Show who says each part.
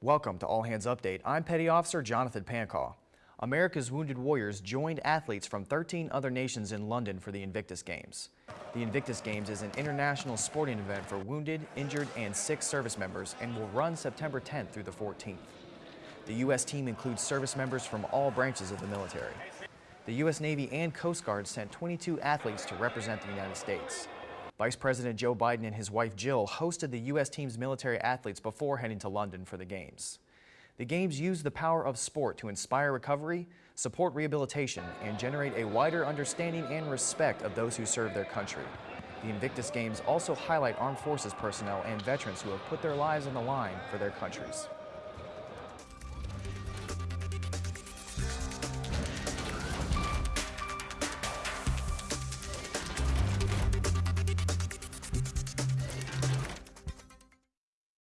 Speaker 1: Welcome to All Hands Update. I'm Petty Officer Jonathan Pancaw. America's Wounded Warriors joined athletes from 13 other nations in London for the Invictus Games. The Invictus Games is an international sporting event for wounded, injured, and sick service members and will run September 10th through the 14th. The U.S. team includes service members from all branches of the military. The U.S. Navy and Coast Guard sent 22 athletes to represent the United States. Vice President Joe Biden and his wife Jill hosted the U.S. team's military athletes before heading to London for the Games. The Games use the power of sport to inspire recovery, support rehabilitation, and generate a wider understanding and respect of those who serve their country. The Invictus Games also highlight armed forces personnel and veterans who have put their lives on the line for their countries.